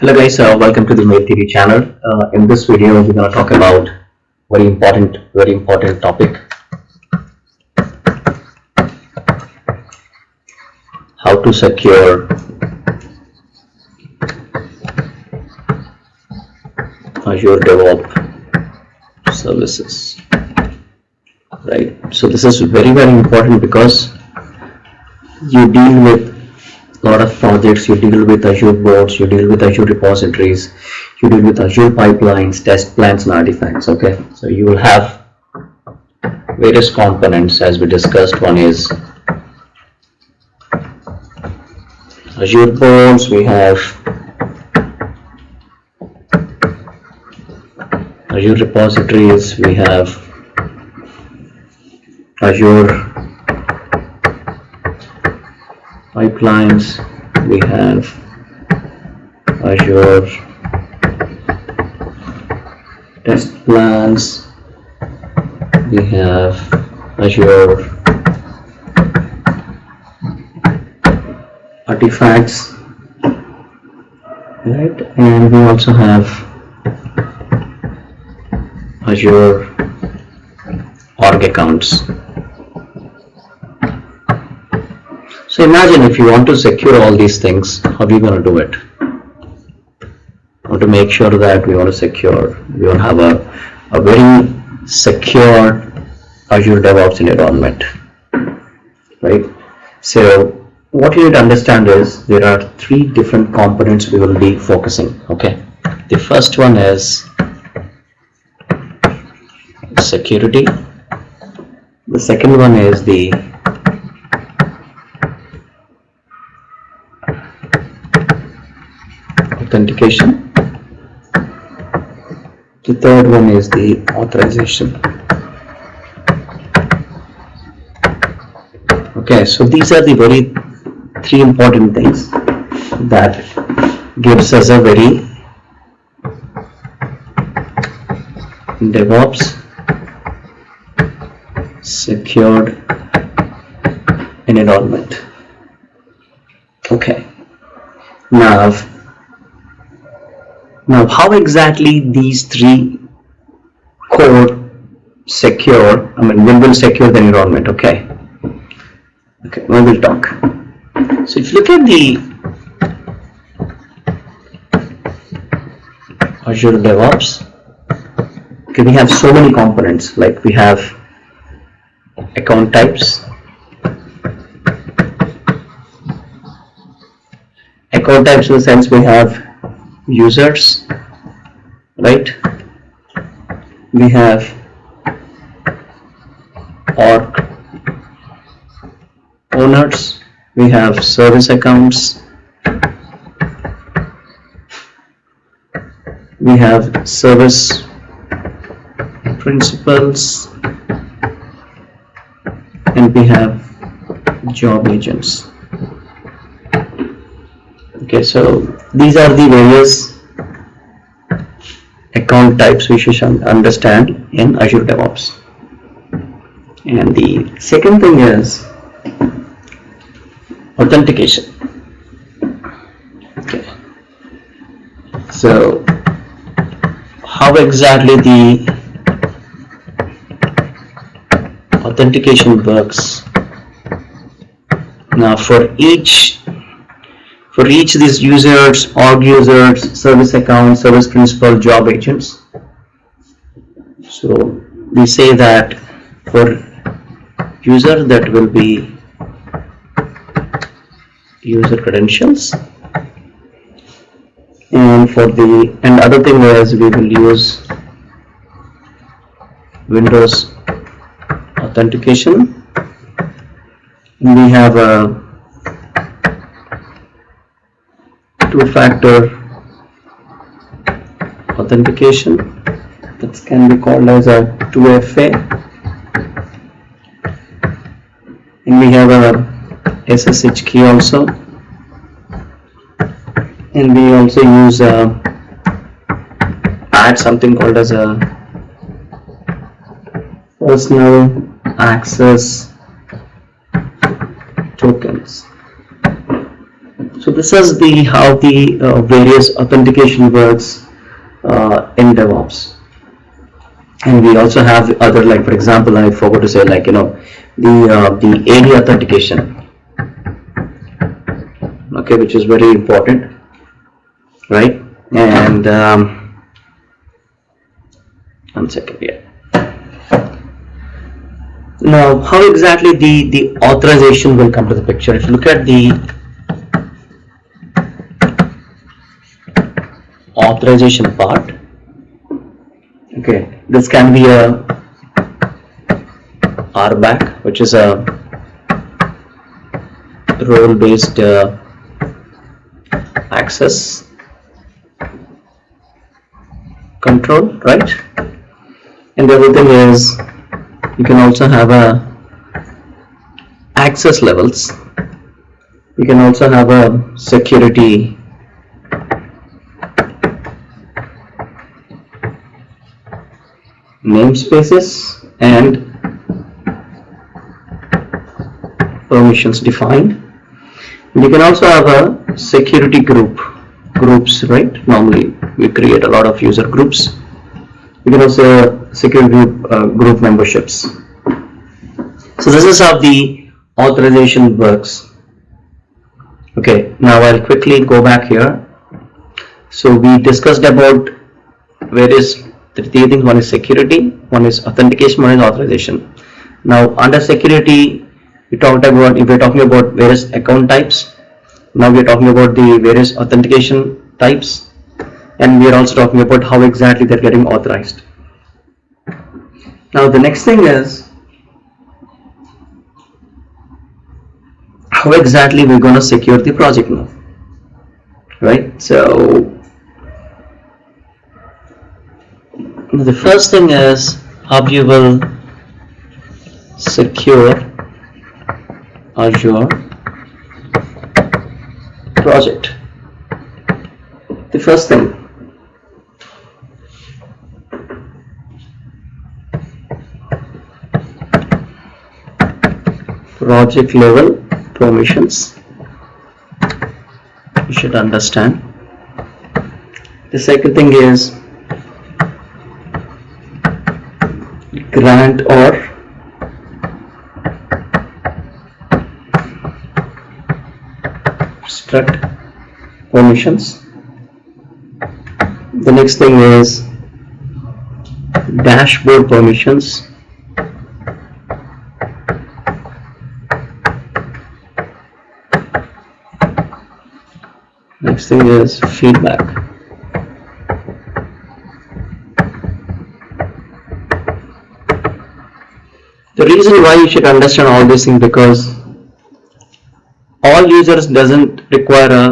Hello guys, uh, welcome to the Mail TV channel. Uh, in this video, we're going to talk about very important, very important topic. How to secure Azure DevOps services. Right. So this is very, very important because you deal with lot of projects, you deal with Azure boards, you deal with Azure repositories, you deal with Azure pipelines, test plans and artifacts, okay? So you will have various components as we discussed. One is Azure boards, we have Azure repositories, we have Azure pipelines. We have Azure test plans. We have Azure artifacts right? And we also have Azure org accounts So imagine if you want to secure all these things, how are you going to do it? Want to make sure that we want to secure, we want to have a, a very secure Azure DevOps environment, right? So what you need to understand is there are three different components we will be focusing, okay? The first one is security. The second one is the authentication. The third one is the authorization. Okay so these are the very three important things that gives us a very DevOps secured environment. Okay. Now now, how exactly these three core secure, I mean, will, will secure the environment, okay? Okay, we will talk. So if you look at the Azure DevOps, okay, we have so many components, like we have account types, account types in the sense we have users right? We have org owners we have service accounts we have service principals and we have job agents okay so these are the various account types we should understand in Azure DevOps. And the second thing is authentication. Okay. So how exactly the authentication works? Now for each for each of these users, org users, service account, service principal, job agents. So we say that for user that will be user credentials and for the and other thing is we will use Windows authentication we have a two-factor authentication that can be called as a 2FA and we have a SSH key also. And we also use a add something called as a personal access tokens So this is the how the uh, various authentication works uh, in DevOps. And we also have other like for example I forgot to say like you know the uh, the AD authentication. Okay which is very important right? And um, one second here now how exactly the the authorization will come to the picture? If you look at the authorization part. Okay this can be a RBAC which is a role based uh, access control right? And the other thing is you can also have a access levels. You can also have a security namespaces and permissions defined. You can also have a security group groups right? Normally we create a lot of user groups. You can also security group uh, group memberships. So this is how the authorization works. Okay now I'll quickly go back here. So we discussed about various three things one is security one is authentication one is authorization. Now under security we talked about if we're talking about various account types now we're talking about the various authentication types and we are also talking about how exactly they're getting authorized. Now the next thing is how exactly we're going to secure the project now right? So the first thing is how you will secure Azure project. The first thing. Project level permissions. You should understand. The second thing is grant or restrict permissions. The next thing is dashboard permissions. Next thing is feedback the reason why you should understand all these things because all users doesn't require a,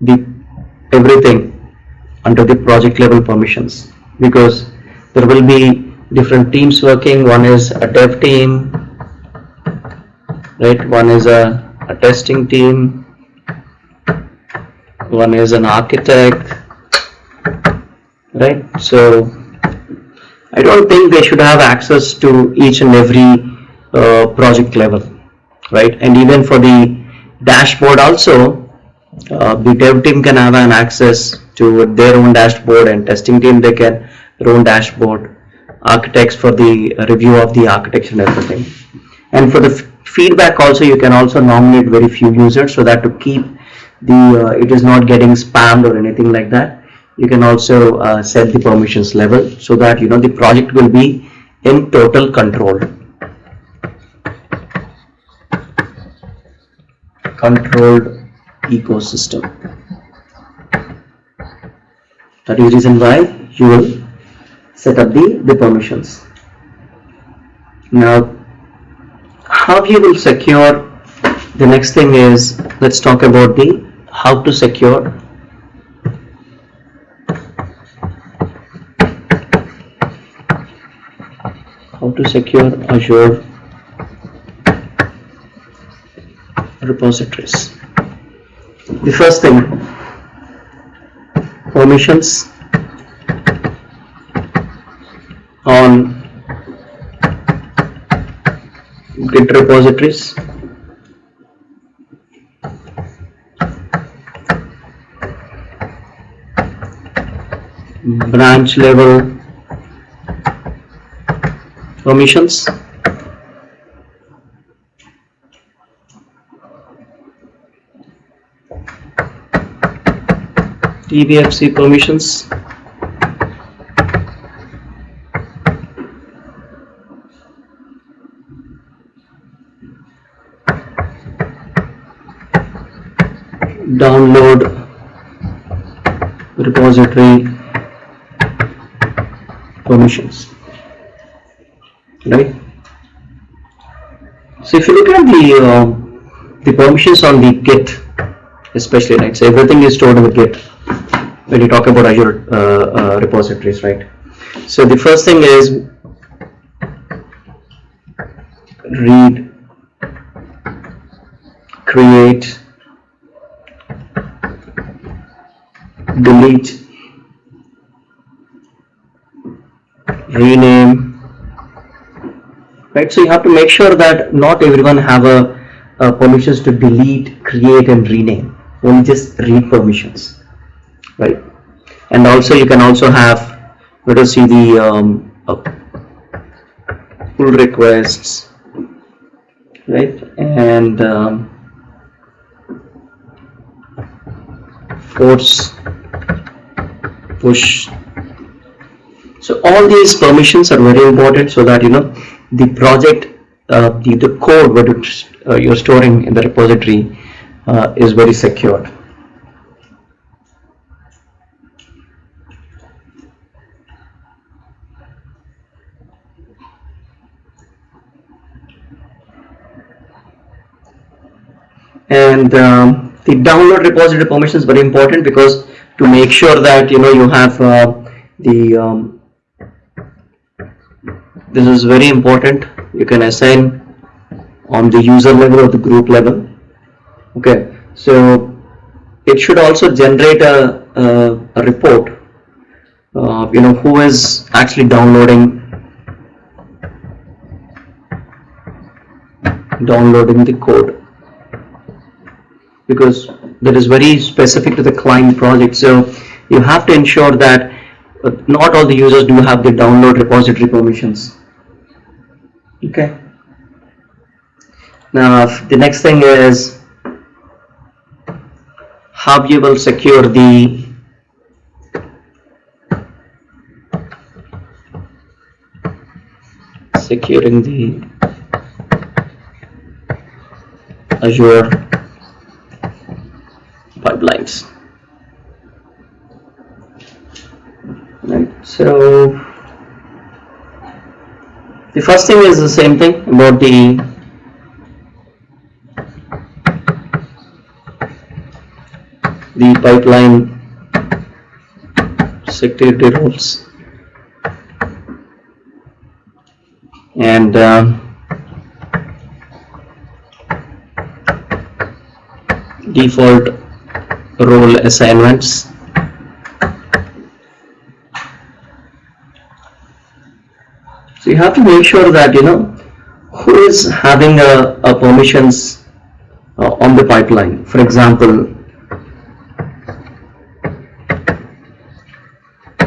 the everything under the project level permissions because there will be different teams working. One is a dev team right? One is a, a testing team. One is an architect right? So I don't think they should have access to each and every uh, project level right? And even for the dashboard also uh, the dev team can have an access to their own dashboard and testing team they can their own dashboard architects for the review of the architecture and everything. And for the feedback also you can also nominate very few users so that to keep the uh, it is not getting spammed or anything like that you can also uh, set the permissions level so that you know the project will be in total control controlled ecosystem. That is reason why you will set up the, the permissions. Now, how you will secure, the next thing is, let's talk about the how to secure how to secure Azure repositories. The first thing, permissions on Git repositories. branch level permissions TFVC permissions. Download repository permissions. Right? So if you look at the uh, the permissions on the git especially right so everything is stored in the git when you talk about azure uh, uh, repositories right? So the first thing is read create delete rename right? So you have to make sure that not everyone have a, a permissions to delete create and rename. Only just read permissions right? And also you can also have let us see the um, uh, pull requests right? And um, force push. So all these permissions are very important so that you know the project uh, the, the code what uh, you're storing in the repository uh, is very secured and um, the download repository permission is very important because to make sure that you know you have uh, the um, this is very important. You can assign on the user level or the group level. Okay. So it should also generate a, a, a report uh, you know who is actually downloading downloading the code because that is very specific to the client project. So you have to ensure that uh, not all the users do have the download repository permissions. Okay? Now the next thing is how you will secure the securing the Azure pipelines right so the first thing is the same thing about the the pipeline security rules. And um, default role assignments. So you have to make sure that you know who is having a, a permissions uh, on the pipeline. For example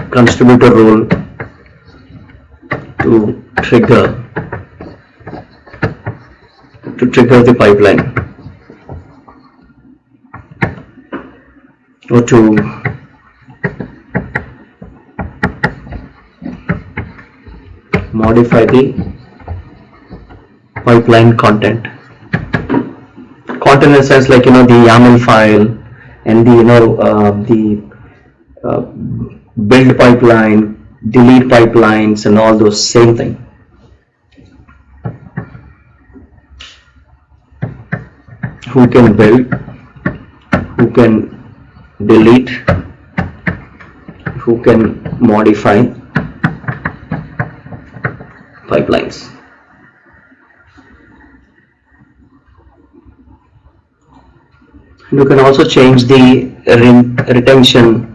contributor role to trigger to trigger the pipeline or to modify the pipeline content. Content in a sense like you know the YAML file and the you know uh, the uh, build pipeline delete pipelines and all those same thing. Who can build? Who can delete who can modify pipelines. You can also change the retention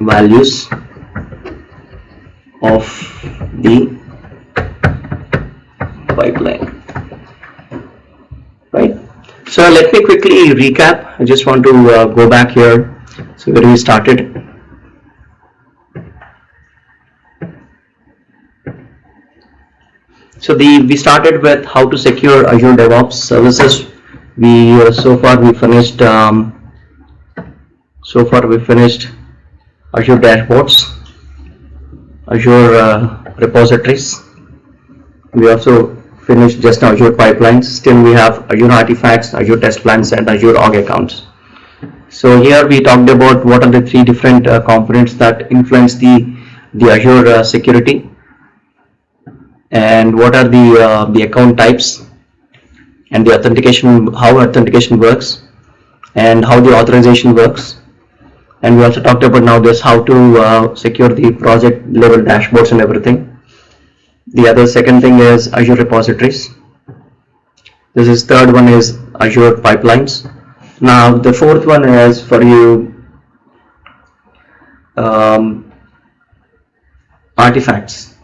values of the pipeline so let me quickly recap I just want to uh, go back here So where we started. So the we started with how to secure Azure DevOps services. We uh, so far we finished um, so far we finished Azure dashboards, Azure uh, repositories. We also finished just now Azure pipelines. Still we have Azure artifacts, Azure test plans, and Azure org accounts. So here we talked about what are the three different uh, components that influence the the Azure uh, security and what are the uh, the account types and the authentication how authentication works and how the authorization works and we also talked about now this how to uh, secure the project level dashboards and everything the other second thing is Azure repositories. This is third one is Azure pipelines. Now the fourth one is for you um, artifacts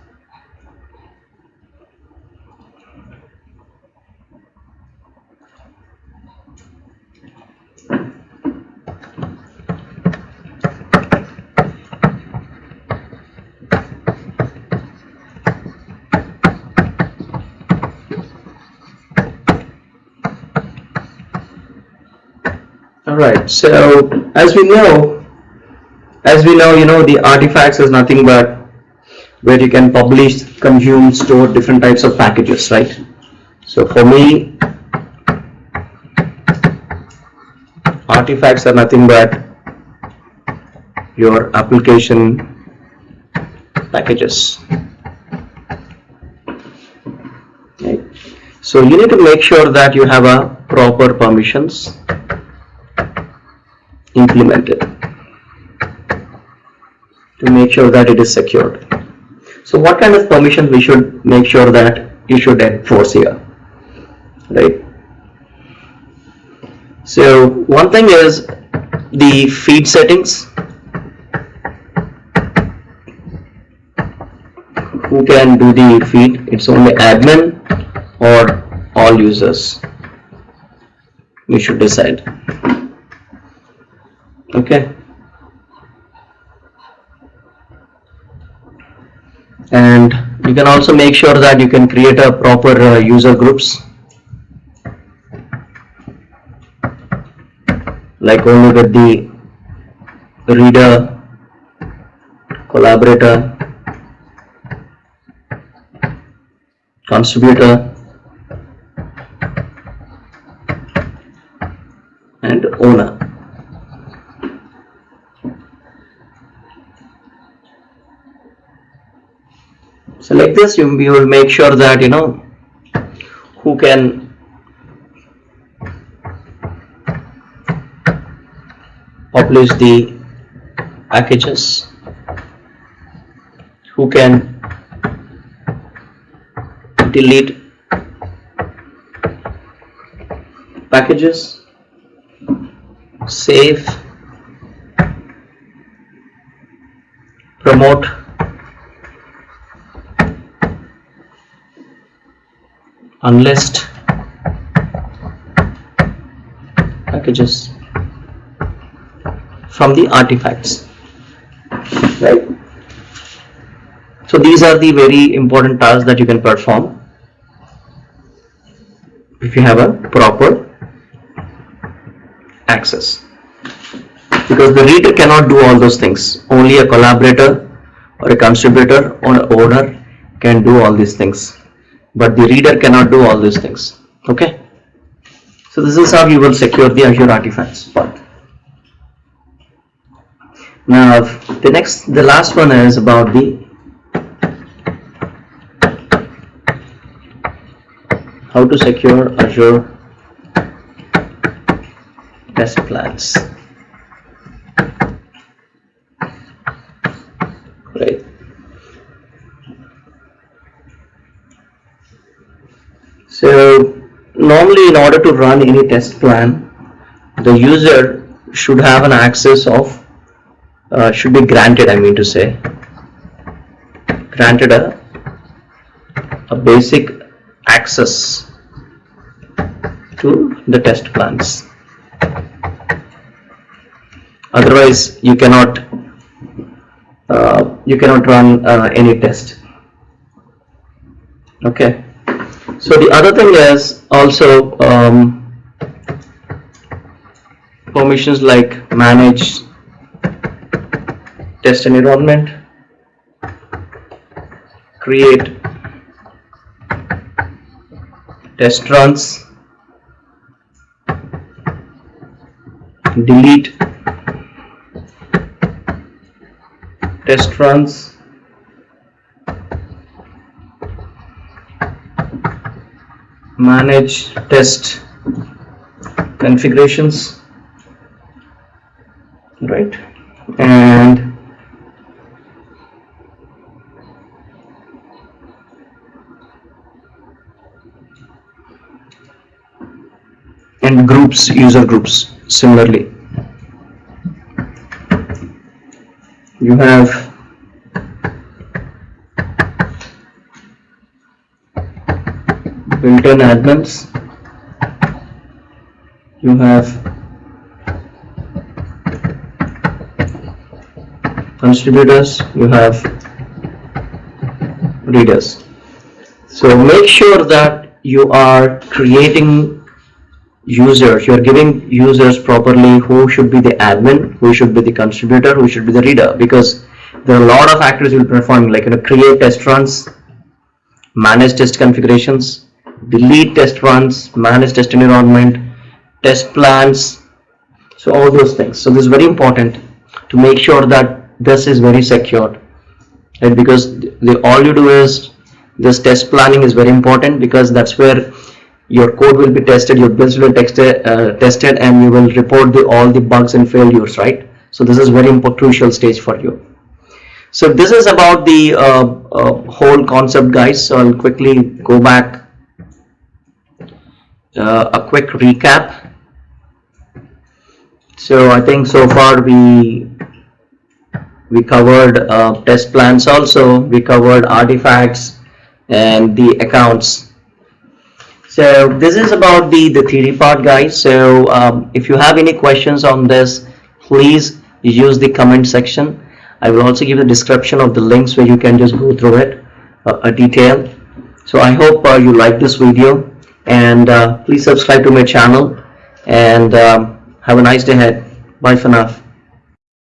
right. So as we know, as we know, you know, the artifacts is nothing but where you can publish, consume, store different types of packages, right? So for me, artifacts are nothing but your application packages. So you need to make sure that you have a proper permissions implemented to make sure that it is secured. So what kind of permissions we should make sure that you should enforce here, right? So one thing is the feed settings. Who can do the feed? It's only admin or all users. We should decide okay. And you can also make sure that you can create a proper uh, user groups. Like only with the reader collaborator contributor and owner so like this you, you will make sure that you know who can publish the packages who can delete packages save promote unlist packages from the artifacts right? So these are the very important tasks that you can perform if you have a proper access. Because the reader cannot do all those things. Only a collaborator or a contributor or owner can do all these things but the reader cannot do all these things. Okay? So this is how you will secure the Azure artifacts part. Now the next the last one is about the how to secure Azure test plans normally in order to run any test plan, the user should have an access of, uh, should be granted I mean to say, granted a, a basic access to the test plans. otherwise you cannot uh, you cannot run uh, any test. Okay so the other thing is also um, permissions like manage test environment create test runs delete test runs manage test configurations. Right. And and groups user groups similarly. You have built-in admins you have contributors you have readers. So make sure that you are creating users you're giving users properly who should be the admin who should be the contributor who should be the reader because there are a lot of actors you'll perform like you know create test runs manage test configurations delete test runs manage test environment test plans so all those things. So this is very important to make sure that this is very secured right? Because the all you do is this test planning is very important because that's where your code will be tested your builds will be tested, uh, tested and you will report the all the bugs and failures right? So this is very important crucial stage for you. So this is about the uh, uh, whole concept guys. So I'll quickly go back uh, a quick recap. So I think so far we we covered uh, test plans also. We covered artifacts and the accounts. So this is about the the theory part guys. So um, if you have any questions on this please use the comment section. I will also give the description of the links where you can just go through it uh, a detail. So I hope uh, you like this video and uh, please subscribe to my channel. And um, have a nice day ahead. Bye for now